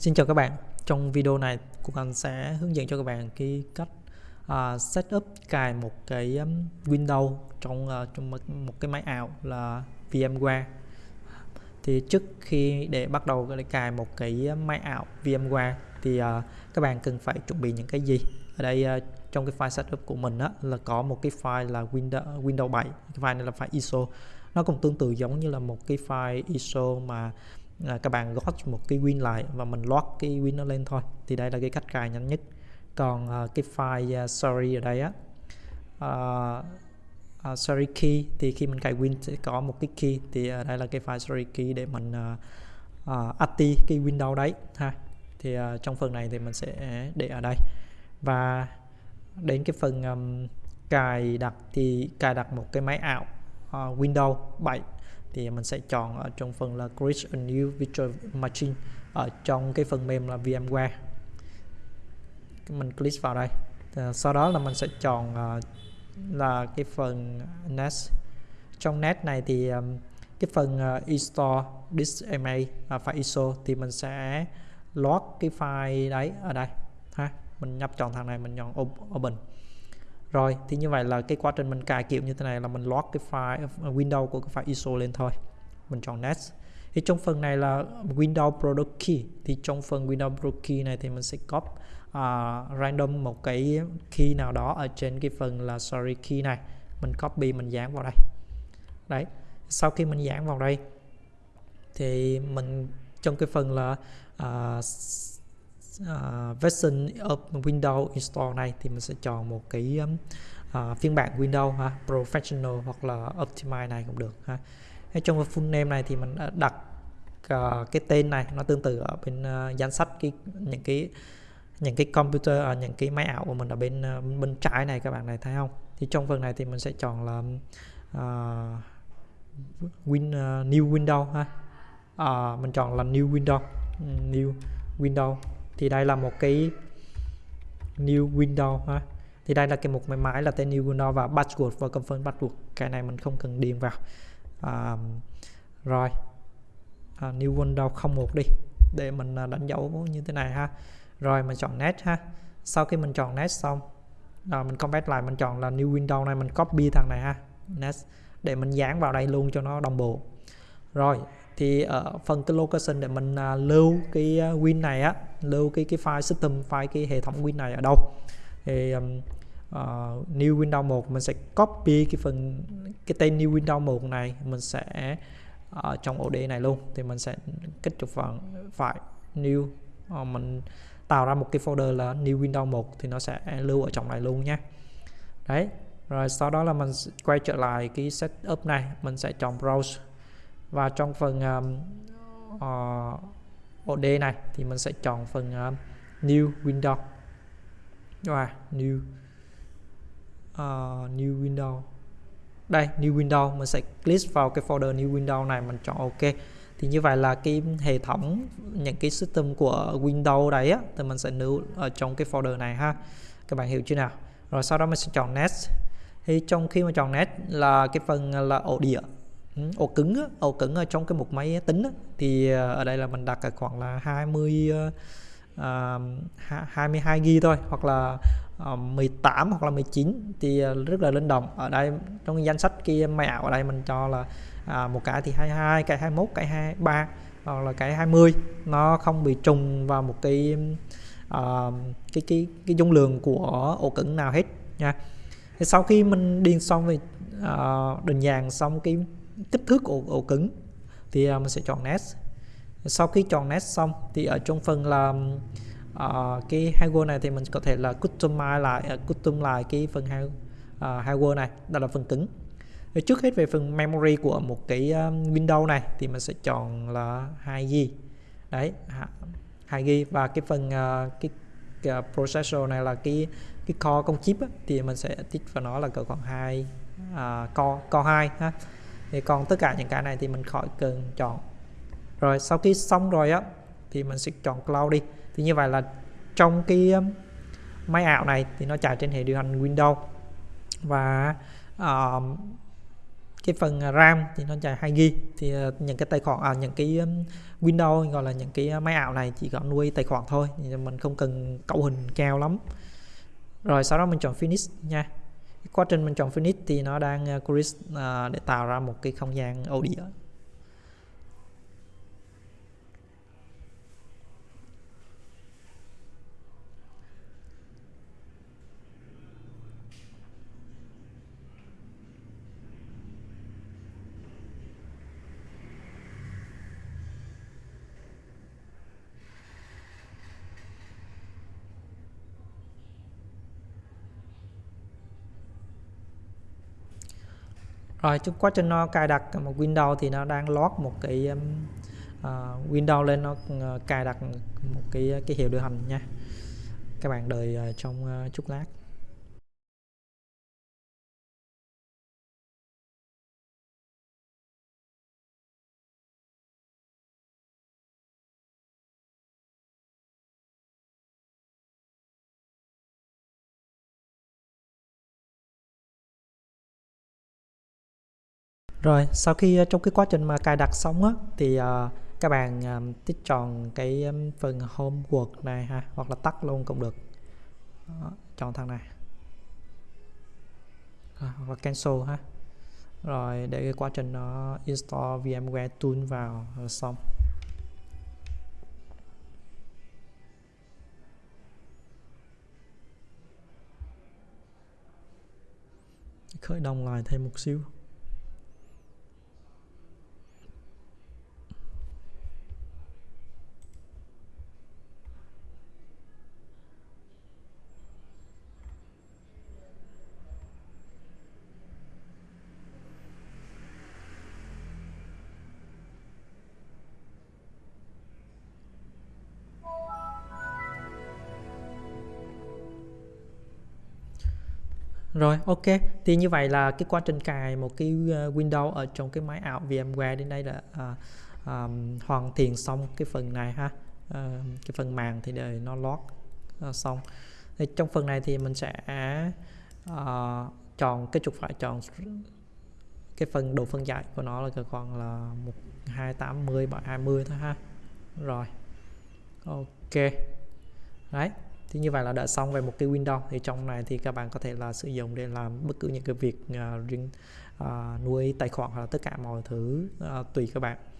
Xin chào các bạn. Trong video này Quốc Anh sẽ hướng dẫn cho các bạn cái cách à, uh, setup cài một cái um, Windows trong uh, trong một, một cái máy ảo là VMware. Thì trước khi để bắt đầu để cài một cái um, máy ảo VMware thì uh, các bạn cần phải chuẩn bị những cái gì? Ở đây uh, trong cái file setup của mình á, là có một cái file là Windows Windows 7 cái file này là file ISO. Nó cũng tương tự giống như là một cái file ISO mà là các bạn gót một cái win lại và mình load cái win nó lên thôi. Thì đây là cái cách cài nhanh nhất. Còn uh, cái file uh, sorry ở đây á uh, uh, sorry key thì khi mình cài win sẽ có một cái key. Thì uh, đây là cái file sorry key để mình uh, uh, ati cái window đấy ha. Thì uh, trong phần này thì mình sẽ để ở đây. Và đến cái phần um, cài đặt thì cài đặt một cái máy ảo uh, Windows 7 thì mình sẽ chọn ở trong phần là create a new virtual machine, ở trong cái phần mềm là VMware. Mình click vào đây. Ờ, sau đó là mình sẽ chọn ờ, là cái phần NAS trong NAS này thì ờ, cái phần install this MA file ISO thì mình sẽ load cái file đấy ở đây, ha. Mình nhập chọn thằng này, mình chọn open rồi thì như vậy là cái quá trình mình cài kiểu như thế này là mình load cái file ờ, Windows của cái file ISO lên thôi. Mình chọn next. Thì trong phần này là Windows Product Key. Thì trong phần Windows Product Key này thì mình sẽ copy uh, random một cái key nào đó ở trên cái phần là sorry key này. Mình copy mình dán vào đây. Đấy sau khi mình dán vào đây thì mình trong cái phần là uh, uh, version of Windows install này thì mình sẽ chọn một cái um, uh, phiên bản Windows ha, Professional hoặc là Optimize này cũng được ha. Trong trong full name này thì mình đặt uh, cái tên này nó tương tự ở bên uh, danh sách cái những cái những cái computer ở những cái máy ảo của mình ở bên uh, bên trái này các bạn này thấy không? Thì trong phần này thì mình sẽ chọn là uh, win uh, new window ha. Uh, mình chọn là new window ừ, new window thì đây là một cái new window ha. Thì đây là cái mục máy máy là tên new window và password và confirm password cái này mình không cần điền vào. À, rồi. À, new window 01 đi. Để mình à, đánh dấu như thế này ha. Rồi mình chọn next ha. Sau khi mình chọn next xong à, mình comment lại mình chọn là new window này mình copy thằng này ha. Next. Để mình dán vào đây luôn cho nó đồng bộ. Rồi thì ờ, ở phần cái location để mình à, lưu cái à, win này á lưu cái cái file system file cái hệ thống win này ở đâu. Thì um, uh, new window 1 mình sẽ copy cái phần cái tên new window 1 này mình sẽ ở trong ổ đĩa này luôn. Thì mình sẽ kích chuột vào phải new uh, mình tạo ra một cái folder là new window 1 thì nó sẽ lưu ở trong này luôn nhé. Đấy rồi sau đó là mình quay trở lại cái setup này mình sẽ chọn browse và trong phần um, ờ, uh, OD này thì mình sẽ chọn phần um, new window. Và new uh, new window. Đây new window mình sẽ click vào cái folder new window này mình chọn ok. Thì như vậy là cái hệ thống những cái system của Windows đấy á thì mình sẽ lưu ở trong cái folder này ha. Các bạn hiểu chưa nào? Rồi sau đó mình sẽ chọn next. Thì trong khi mà chọn next là cái phần là ổ đĩa. Ừ, ổ cứng á, ổ cứng ở trong cái mục máy tính á, thì ờ, ở đây là mình đặt ở khoảng là 20 uh, 22 GB thôi hoặc là ờ, uh, 18 hoặc là 19 thì ờ, rất là linh động. Ở đây trong cái danh sách kia máy ảo ở đây mình cho là uh, một cái thì 22 cái 21 cái 23 hoặc là cái 20 nó không bị trùng vào một cái uh, cái cái cái dung lượng của ổ cứng nào hết nha. Thì sau khi mình điền xong về uh, định dạng xong cái kích thước ổ, ổ cứng thì uh, mình sẽ chọn Nest. Sau khi chọn Nest xong thì ở trong phần là uh, cái hardware này thì mình có thể là customize lại uh, custom lại cái phần uh, hardware này đó là phần cứng. Thì trước hết về phần memory của một cái uh, Windows này thì mình sẽ chọn là 2GB đấy 2GB và cái phần uh, cái, cái processor này là cái cái core công chip á, thì mình sẽ tích vào nó là cỡ khoảng 2 uh, core core 2 ha thì còn tất cả những cái này thì mình khỏi cần chọn. Rồi sau khi xong rồi á thì mình sẽ chọn cloud đi. Thì như vậy là trong cái um, máy ảo này thì nó chạy trên hệ điều hành Windows. Và uh, cái phần RAM thì nó chạy 2 GB thì ờ, những cái tài khoản à, những cái um, Windows gọi là những cái uh, máy ảo này chỉ có nuôi tài khoản thôi. Thì mình không cần cấu hình cao lắm. Rồi sau đó mình chọn finish nha quá trình mình chọn finish thì nó đang ờ, create uh, ờ, để tạo ra một cái không gian audio. Rồi trong quá trình nó cài đặt một Windows thì nó đang lót một cái uh, Windows lên nó ờ, cài đặt một cái cái hiệu điều hành nha. Các bạn đợi uh, trong uh, chút lát. Rồi sau khi ờ, trong cái quá trình mà cài đặt xong á thì uh, các bạn um, tích chọn cái um, phần homework này ha hoặc là tắt luôn cũng được. Đó, chọn thằng này. À, hoặc là cancel ha. Rồi để cái quá trình nó install VMware tool vào rồi xong. Khởi động lại thêm một xíu. Rồi, ok. Thì như vậy là cái quá trình cài một cái ờ, Windows ở trong cái máy ảo VMware đến đây là à, à, hoàn thiện xong cái phần này ha. À, cái phần màn thì để nó lót à, ờ, xong. Thì trong phần này thì mình sẽ à, chọn cái trục phải chọn cái phần độ phân giải của nó là còn là 1280 x 20 thôi ha. Rồi. Ok. Đấy thì như vậy là đã xong về một cái window. Thì trong này thì các bạn có thể là sử dụng để làm bất cứ những cái việc uh, riêng uh, nuôi tài khoản hoặc là tất cả mọi thứ uh, tùy các bạn.